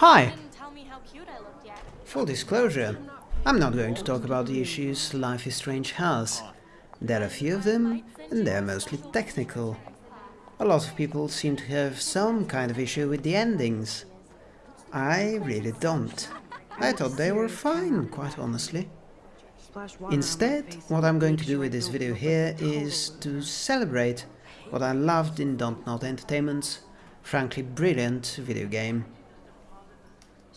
Hi! Didn't tell me how cute I looked yet. Full disclosure, I'm not going to talk about the issues Life is Strange has. There are a few of them, and they're mostly technical. A lot of people seem to have some kind of issue with the endings. I really don't. I thought they were fine, quite honestly. Instead, what I'm going to do with this video here is to celebrate what I loved in Dontnod Entertainment's frankly brilliant video game.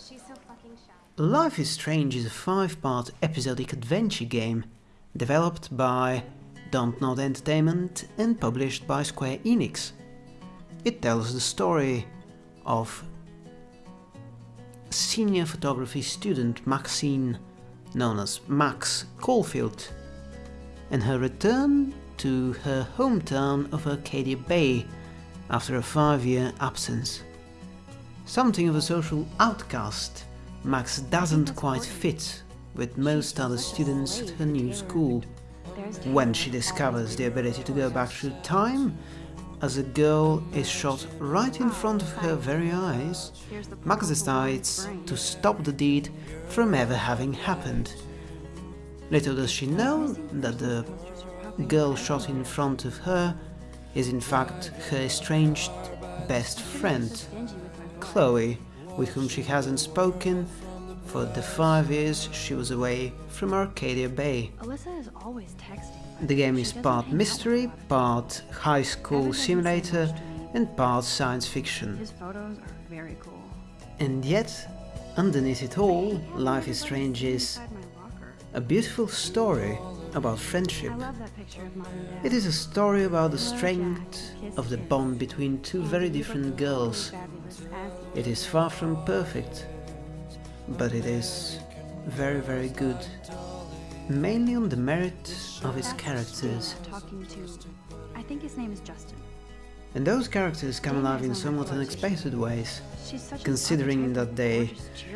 She's so fucking shy. Life is Strange is a five-part episodic adventure game developed by Dontnod Entertainment and published by Square Enix. It tells the story of senior photography student Maxine, known as Max Caulfield, and her return to her hometown of Arcadia Bay after a five-year absence. Something of a social outcast, Max doesn't quite fit with most other students at her new school. When she discovers the ability to go back through time, as a girl is shot right in front of her very eyes, Max decides to stop the deed from ever having happened. Little does she know that the girl shot in front of her is in fact her estranged best friend, Chloe, with whom she hasn't spoken for the five years she was away from Arcadia Bay. Alyssa is always texting. The game is part mystery, part high school simulator, and part science fiction. His photos are very cool. And yet, underneath it all, Life is Strange is Inside my locker. a beautiful story about friendship. I love that picture of mom and. It is a story about the strength of the bond between two very different girls. Fabulous as he It is far from perfect, but it is very, very good. Mainly on the merit of its characters. I think his name is Justin. And those characters come alive in somewhat unexpected ways, considering that they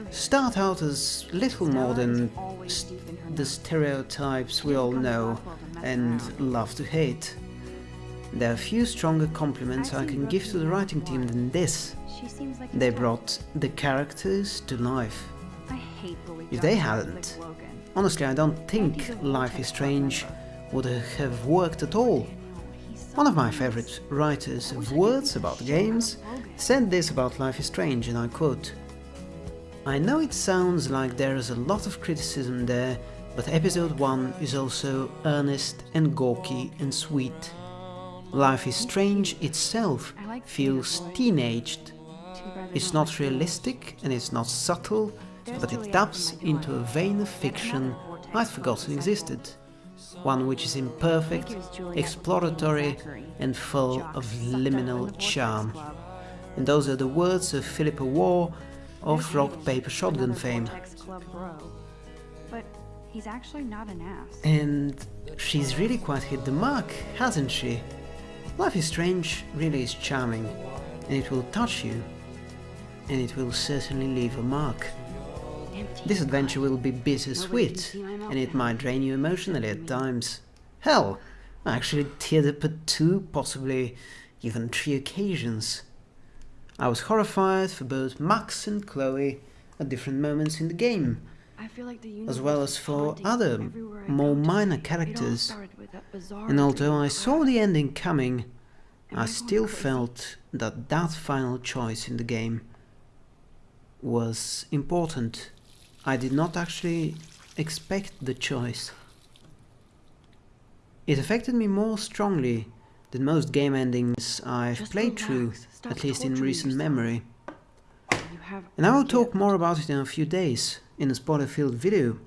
start out as little more than the stereotypes we all know and love to hate. There are few stronger compliments I can give to the writing team than this. They brought the characters to life. If they hadn't, Honestly, I don't think Life is Strange would have worked at all. One of my favorite writers of words about games said this about Life is Strange, and I quote I know it sounds like there is a lot of criticism there, but episode 1 is also earnest and gawky and sweet. Life is Strange itself feels teenaged. It's don't realistic and it's not subtle, but it taps into a vein of fiction I'd forgotten existed. One which is imperfect, exploratory, and full of liminal charm. And those are the words of Philippa Warr of Rock Paper Shotgun fame. Vortex Club bro. But he's actually not an ass. And she's really quite hit the mark, hasn't she? Life is Strange really is charming, and it will touch you, and it will certainly leave a mark. This adventure will be bittersweet, and it might drain you emotionally at times. Hell, I actually teared up at two, possibly even three occasions. I was horrified for both Max and Chloe at different moments in the game, like the as well as for other, more minor characters. started with that bizarre And although I saw the ending coming, I still felt that that final choice in the game was important. I did not actually expect the choice. It affected me more strongly than most game endings I've Just played through, at least in recent yourself. memory. And I will talk more about it in a few days, in a spoiler-filled video.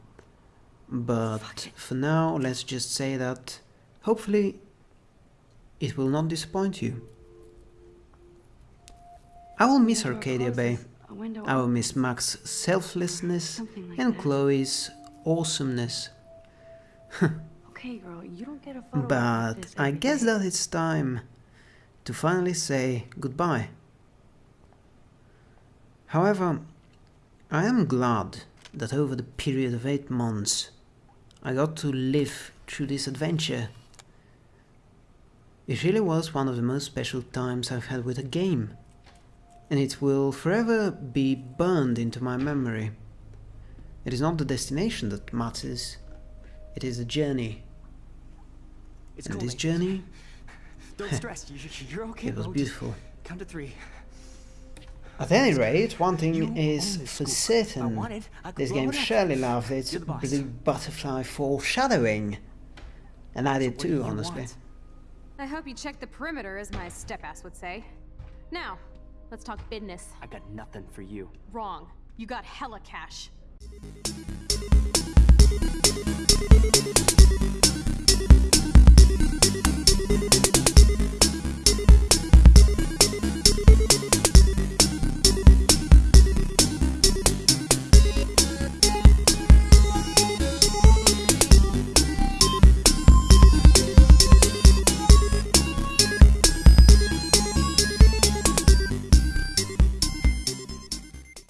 But for now, let's just say that, hopefully, it will not disappoint you. I will miss Arcadia Bay. Closes, a window I will miss Max's selflessness like and that. Chloe's awesomeness. Okay, girl, you don't get a photo But this I guess day. that it's time to finally say goodbye. However, I am glad that over the period of eight months I got to live through this adventure. It really was one of the most special times I've had with a game. And it will forever be burned into my memory. It is not the destination that matters, it is the journey. It's And cool. this mate. journey, Don't stress. You, you're okay. it was beautiful. Count to three. At any rate, one thing own is for scoop. I certain. want. I This game it up. surely loved its You're the boss. blue butterfly foreshadowing. And I did What do too, you honestly. want? I hope you checked the perimeter, as my step-ass would say. Now, let's talk business. I got nothing for you. Wrong. You got hella cash.